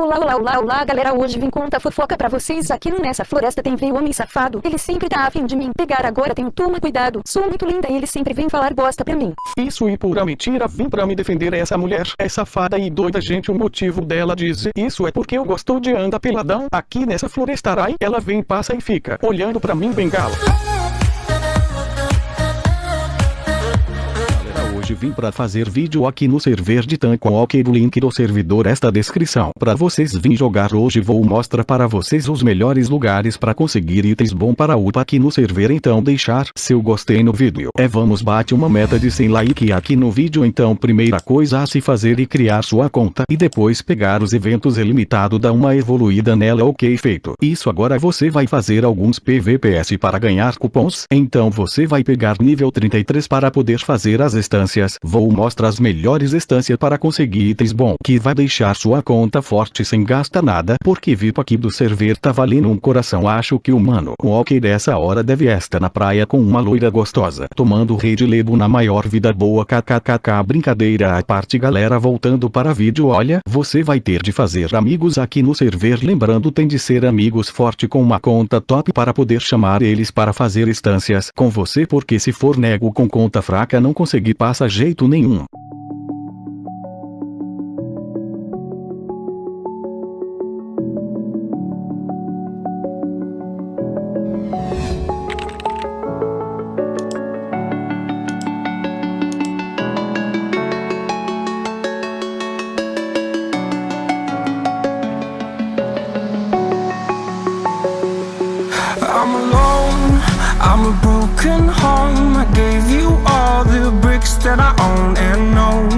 Olá, olá, olá, olá, galera, hoje vim contar fofoca pra vocês aqui nessa floresta. Tem veio homem safado, ele sempre tá afim de mim pegar. Agora tenho toma cuidado, sou muito linda e ele sempre vem falar bosta pra mim. Isso e pura mentira. Vim pra me defender. Essa mulher, é safada e doida gente. O motivo dela dizer isso é porque eu gosto de andar peladão, aqui nessa floresta rai, ela vem passa e fica, olhando pra mim bengala. Hoje vim para fazer vídeo aqui no server de ok o link do servidor esta descrição. Para vocês vim jogar hoje vou mostrar para vocês os melhores lugares para conseguir itens bom para UPA aqui no server. Então deixar seu gostei no vídeo. É vamos bate uma meta de 100 like aqui no vídeo. Então primeira coisa a se fazer e criar sua conta. E depois pegar os eventos ilimitado dar uma evoluída nela. Ok feito. Isso agora você vai fazer alguns PVPS para ganhar cupons. Então você vai pegar nível 33 para poder fazer as instâncias vou mostrar as melhores estâncias para conseguir itens bom que vai deixar sua conta forte sem gastar nada porque VIP aqui do server tá valendo um coração. Acho que o mano ok dessa hora deve estar na praia com uma loira gostosa tomando rei de lebo na maior vida boa. Kkkk brincadeira à parte galera. Voltando para vídeo olha você vai ter de fazer amigos aqui no server lembrando tem de ser amigos forte com uma conta top para poder chamar eles para fazer instâncias com você porque se for nego com conta fraca não conseguir passa jeito nenhum. Broken home. I gave you all the bricks that I own and know.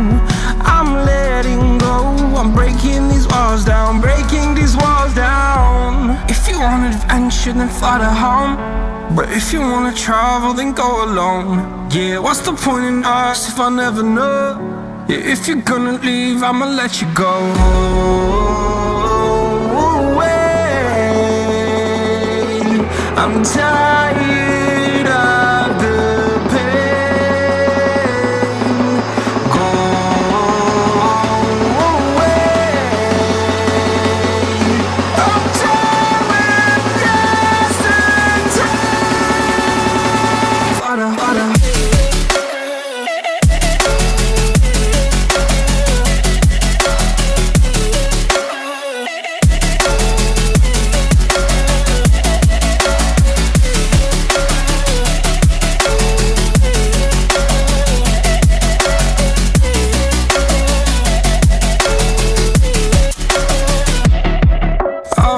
I'm letting go, I'm breaking these walls down Breaking these walls down. If you want adventure then fly to home. But if you wanna travel then go alone. Yeah, what's the point in us if I never know? Yeah, if you're gonna leave I'ma let you go. I'm tired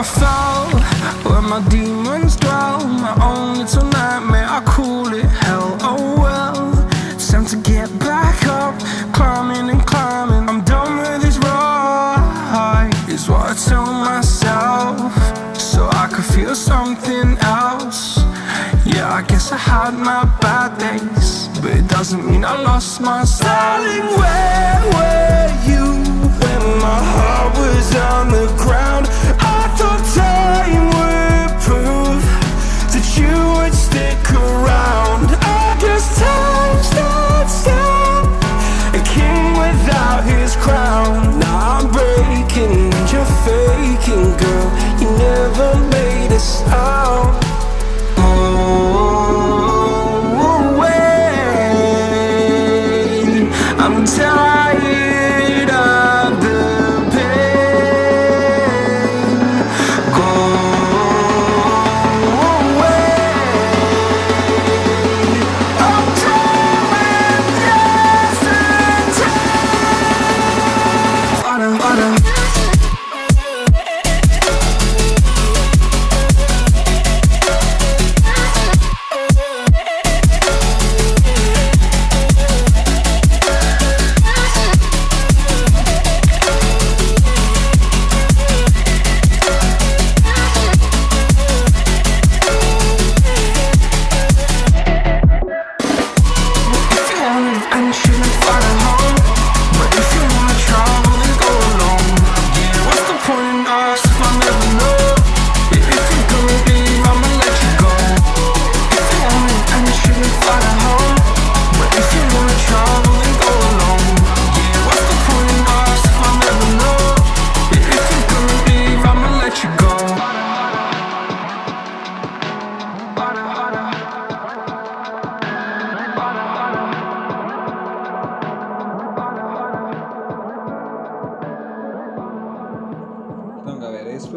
I fell where my demons dwell My own little nightmare, I call it? Hell Oh well, time to get back up. Climbing and climbing, I'm done with this ride Is what I tell myself. So I could feel something else. Yeah, I guess I had my bad days But it doesn't mean I lost my styling Where were you when my heart was on the ground? Time would prove that you would stick around. I guess time stood still, a king without his crown. Now I'm breaking you're faking, girl. You never made a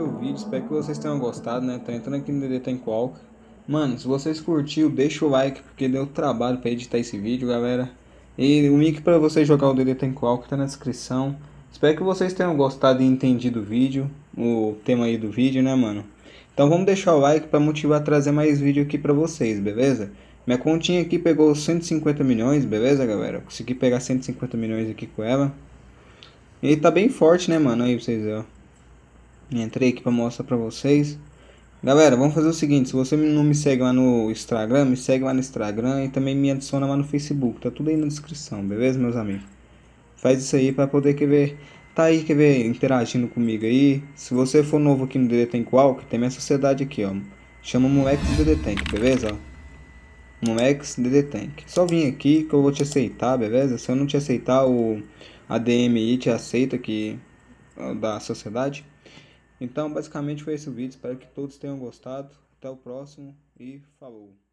o vídeo. Espero que vocês tenham gostado, né? Tô entrando aqui no DD Qual. Mano, se vocês curtiu, deixa o like, porque deu trabalho pra editar esse vídeo, galera. E o link pra vocês jogar o DD Qual tá na descrição. Espero que vocês tenham gostado e entendido o vídeo, o tema aí do vídeo, né, mano? Então vamos deixar o like pra motivar a trazer mais vídeo aqui pra vocês, beleza? Minha continha aqui pegou 150 milhões, beleza, galera? Consegui pegar 150 milhões aqui com ela. E tá bem forte, né, mano? Aí vocês, ó. Entrei aqui pra mostrar pra vocês. Galera, vamos fazer o seguinte. Se você não me segue lá no Instagram, me segue lá no Instagram. E também me adiciona lá no Facebook. Tá tudo aí na descrição, beleza, meus amigos? Faz isso aí pra poder quer ver... Tá aí, quer ver, interagindo comigo aí. Se você for novo aqui no DD Tank tem minha sociedade aqui, ó. Chama Moleques DD Tank, beleza? Moleques DD Tank. Só vim aqui que eu vou te aceitar, beleza? Se eu não te aceitar, o ADMI te aceita que da sociedade. Então, basicamente foi esse o vídeo. Espero que todos tenham gostado. Até o próximo e falou!